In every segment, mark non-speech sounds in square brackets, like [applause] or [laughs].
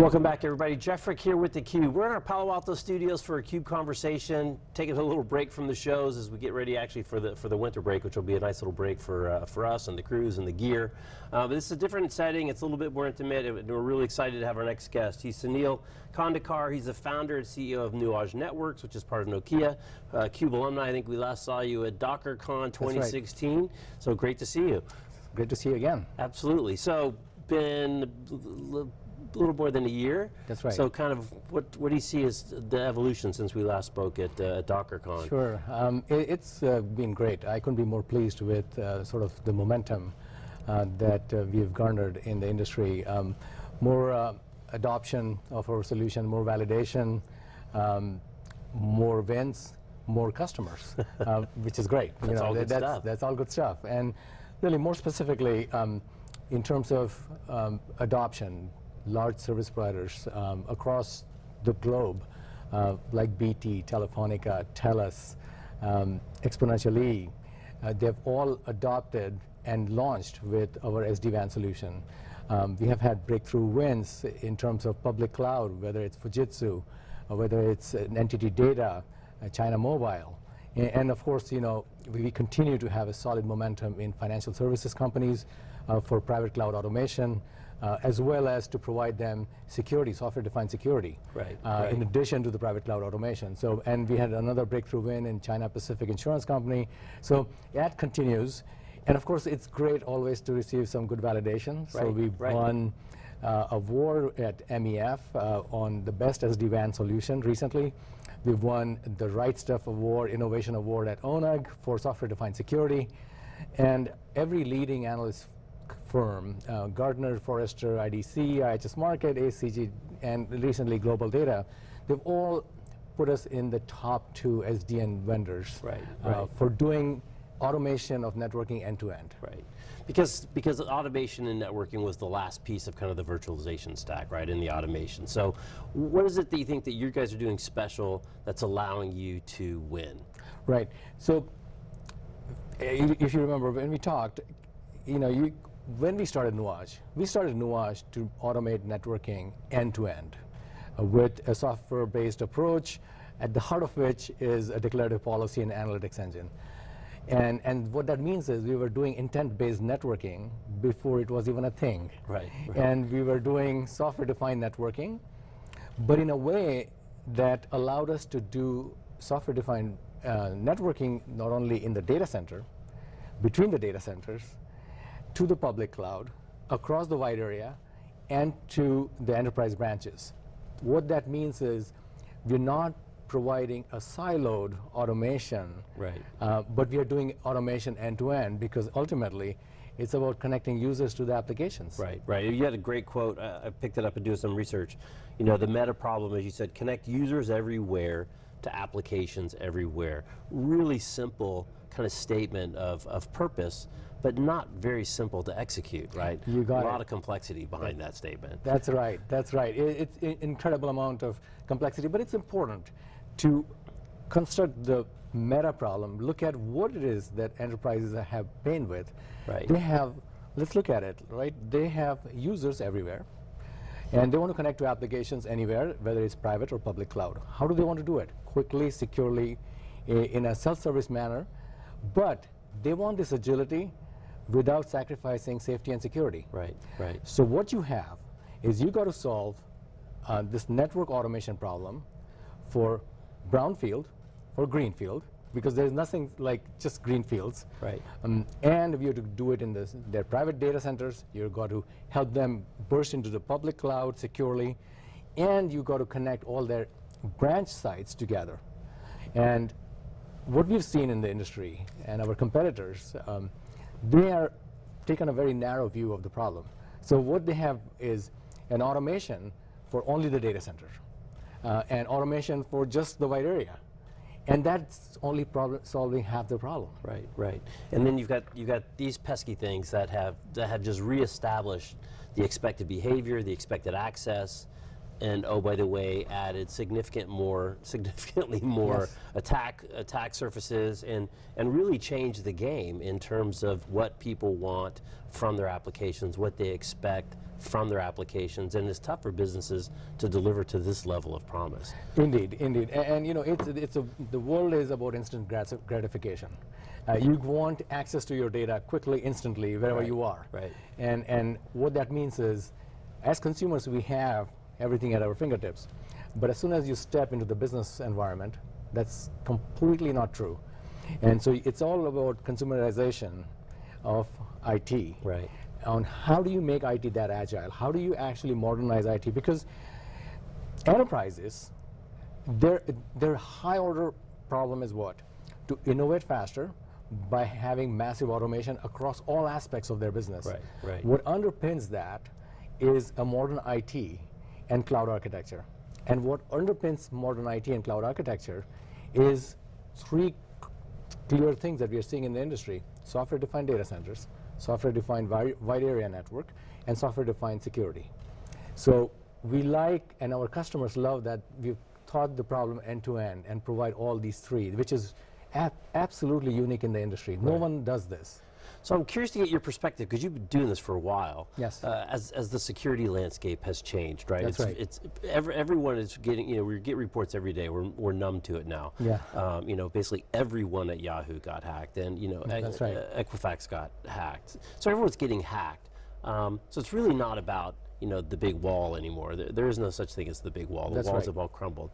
Welcome back everybody. Jeff Frick here with theCUBE. We're in our Palo Alto studios for a CUBE conversation, taking a little break from the shows as we get ready actually for the for the winter break, which will be a nice little break for uh, for us and the crews and the gear. Uh, but this is a different setting, it's a little bit more intimate, and we're really excited to have our next guest. He's Sunil Khandekar, he's the founder and CEO of Nuage Networks, which is part of Nokia. Uh, CUBE alumni, I think we last saw you at DockerCon 2016, right. so great to see you. Great to see you again. Absolutely. So, been little more than a year. That's right. So kind of what, what do you see as the evolution since we last spoke at, uh, at DockerCon? Sure. Um, it, has uh, been great. I couldn't be more pleased with uh, sort of the momentum uh, that uh, we've garnered in the industry. Um, more uh, adoption of our solution, more validation, um, more wins, more customers, [laughs] which is great. That's you know, all good that's, stuff. That's all good stuff. And really more specifically, um, in terms of um, adoption, large service providers um, across the globe, uh, like BT, Telefonica, TELUS, um, Exponential uh, they've all adopted and launched with our SD-WAN solution. Um, we have had breakthrough wins in terms of public cloud, whether it's Fujitsu, whether it's uh, NTT Data, uh, China Mobile. And, and, of course, you know, we, we, continue to have a solid momentum in financial services companies uh, for private cloud automation, uh, as well as to provide them security, software-defined security, right, uh, right. in addition to the private cloud automation. So, and we had another breakthrough win in China Pacific Insurance Company. So that continues. And of course, it's great always to receive some good validation. Right, so we right. won uh, award at MEF uh, on the best SD-WAN solution recently. We've won the Right Stuff Award, Innovation Award at ONUG for software-defined security. And every leading analyst firm, uh, Gartner, Forrester, IDC, IHS Markit, ACG, and recently Global Data, they've all put us in the top two SDN vendors right, uh, right. for doing automation of networking end-to-end. -end. Right. Because, because automation and networking was the last piece of kind of the virtualization stack, right, in the automation. So what is it that you think that you guys are doing special that's allowing you to win? Right. So if you remember, when we talked, you know, you, when we started Nuage, we started Nuage to automate networking end-to-end -end, uh, with a software-based approach, at the heart of which is a declarative policy and analytics engine. And, and what that means is we were doing intent-based networking before it was even a thing. Right, right. And we were doing software-defined networking, but in a way that allowed us to do software-defined uh, networking not only in the data center, between the data centers, to the public cloud, across the wide area, and to the enterprise branches. What that means is we're not providing a siloed automation, right. Uh, but we are doing automation end-to-end -end because ultimately it's about connecting users to the applications. Right, right. You had a great quote. Uh, I picked it up and doing some research. You know, the meta problem, as you said, connect users everywhere to applications everywhere. Really simple kind of statement of, of purpose, but not very simple to execute, right? You got A lot it. of complexity behind that statement. That's right, that's right. It, it's an incredible amount of complexity, but it's important to construct the meta problem, look at what it is that enterprises have pain with. Right. They have, let's look at it, right? They have users everywhere, and they want to connect to applications anywhere, whether it's private or public cloud. How do they want to do it? Quickly, securely, in a self-service manner, but they want this agility without sacrificing safety and security. Right, right. So what you have is you got to solve uh, this network automation problem for brownfield or greenfield, because there's nothing like just greenfields. Right. Um, and if you have to do it in this, their private data centers, you've got to help them burst into the public cloud securely, and you've got to connect all their branch sites together. And what we've seen in the industry and our competitors, um, they are taking a very narrow view of the problem. So what they have is an automation for only the data center, uh, and automation for just the wide area. And that's only solving half the problem. Right, right. And then you've got you've got these pesky things that have that have just reestablished the expected behavior, the expected access, and oh by the way added significant more [laughs] significantly more Yes. attack attack surfaces and and really changed the game in terms of what people want from their applications, what they expect from their applications, and it's tough for businesses to deliver to this level of promise. Indeed, indeed, A- and, you know, it's it's a the world is about instant grati- gratification. Uh, you want access to your data quickly, instantly, wherever Right, you are. right. And and what that means is, as consumers, we have everything at our fingertips, but as soon as you step into the business environment, that's completely not true. And so it's all about consumerization of IT Right. on how do you make IT that agile? How do you actually modernize IT? Because enterprises, their, their high order problem is what? To innovate faster by having massive automation across all aspects of their business. Right, right. What underpins that is a modern IT and cloud architecture. And what underpins modern IT and cloud architecture is three clear things that we are seeing in the industry. Software-defined data centers, software-defined wide area network, and software-defined security. So we like, and our customers love that we've thought the problem end-to-end and provide all these three, which is ab- absolutely unique in the industry. No one does this. So I'm curious to get your perspective because you've been doing this for a while. Yes. Uh, as, as the security landscape has changed, right? That's it's, right. It's every, everyone is getting. You know, we get reports every day. We're, we're numb to it now. Yeah. Um, you know, basically everyone at Yahoo got hacked, and you know, Equ- That's right. uh, Equifax got hacked. So everyone's getting hacked. Um, so it's really not about you know the big wall anymore. There, there is no such thing as the big wall. The That's walls right. have all crumbled.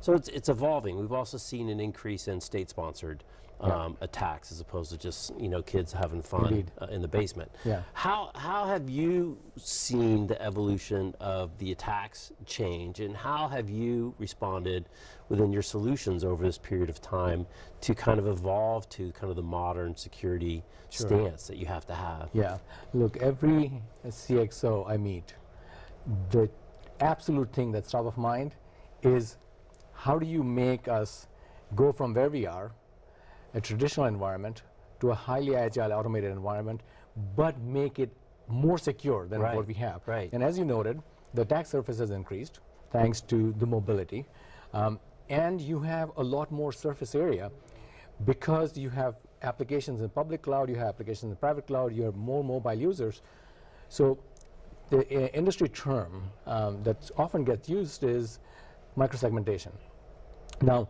So it's it's evolving. We've also seen an increase in state-sponsored um, attacks as opposed to just you know kids having fun uh, in the basement. Yeah. How how have you seen the evolution of the attacks change, and how have you responded within your solutions over this period of time to kind of evolve to kind of the modern security stance that you have to have? Yeah. Look, every CXO I meet, the absolute thing that's top of mind is how do you make us go from where we are, a traditional environment, to a highly agile automated environment, but make it more secure than Right, what we have. right. And as you noted, the attack surface has increased thanks to the mobility. Um, and you have a lot more surface area because you have applications in public cloud, you have applications in private cloud, you have more mobile users. So the uh, industry term um, that often gets used is microsegmentation. Now,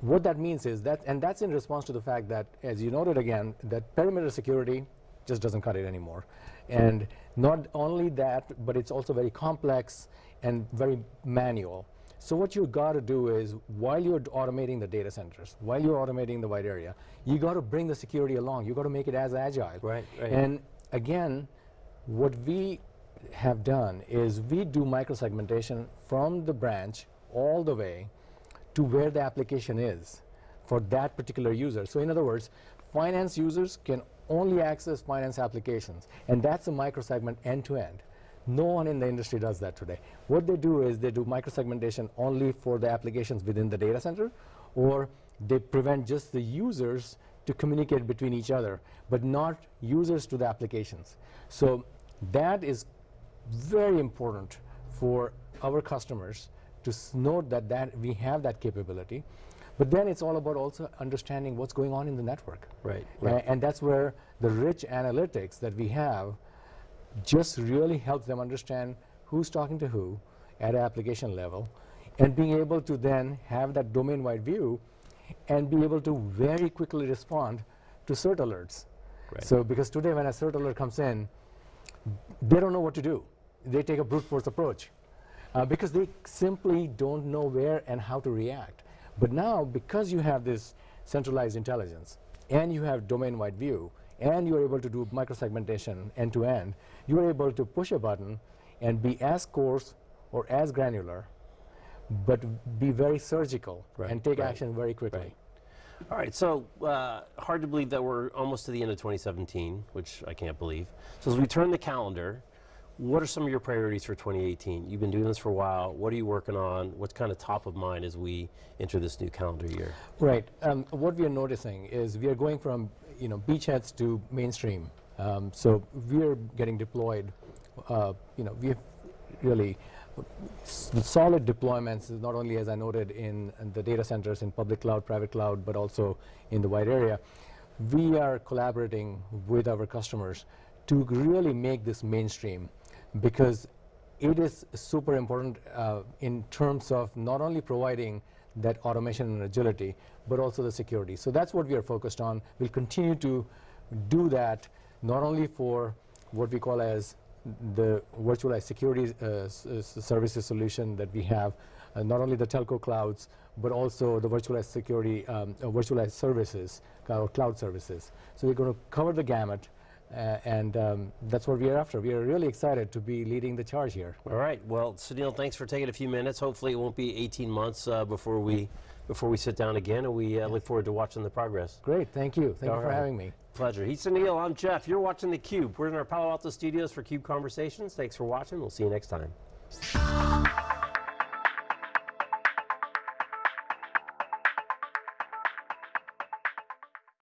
what that means is that, and that's in response to the fact that, as you noted again, that perimeter security just doesn't cut it anymore. And not only that, but it's also very complex and very manual. So what you've got to do is, while you're automating the data centers, while you're automating the wide area, you got to bring the security along. You've got to make it as agile. Right, right. And again, what we have done is we do microsegmentation from the branch all the way to where the application is for that particular user. So in other words, finance users can only access finance applications, and that's a microsegment end to end. No one in the industry does that today. What they do is they do microsegmentation only for the applications within the data center, or they prevent just the users to communicate between each other, but not users to the applications. So that is very important for our customers to note that, that we have that capability. But then it's all about also understanding what's going on in the network. Right, right. and that's where the rich analytics that we have just really helps them understand who's talking to who at an application level and being able to then have that domain-wide view and be able to very quickly respond to cert alerts. Right. So because today when a cert alert comes in, they don't know what to do. They take a brute force approach uh, because they simply don't know where and how to react. But now, because you have this centralized intelligence and you have domain-wide view and you're able to do microsegmentation end-to-end, you're able to push a button and be as coarse or as granular, but be very surgical Right, and take right, action very quickly. right. All right, so uh, hard to believe that we're almost to the end of 2017, which I can't believe. So as we turn the calendar, what are some of your priorities for 2018? You've been doing this for a while. What are you working on? What's kind of top of mind as we enter this new calendar year? Right. Um, what we are noticing is we are going from you know beachheads to mainstream. Um, so we are getting deployed. Uh, you know, we have really solid deployments, not only as I noted in, in the data centers in public cloud, private cloud, but also in the wide area. We are collaborating with our customers to really make this mainstream because it is super important uh, in terms of not only providing that automation and agility, but also the security. So that's what we are focused on. We'll continue to do that not only for what we call as the virtualized security uh, s- services solution that we have, uh, not only the telco clouds, but also the virtualized security, um, uh, virtualized services, or cloud services. So we're going to cover the gamut, uh, and um, that's what we are after. We are really excited to be leading the charge here. All right. Well, Sunil, thanks for taking a few minutes. Hopefully, it won't be 18 months uh, before we before we sit down again, and we uh, look forward to watching the progress. Great, thank you. Thank All you for right. having me. Pleasure. He's Sunil. I'm Jeff. You're watching theCUBE. We're in our Palo Alto studios for CUBE Conversations. Thanks for watching. We'll see you next time.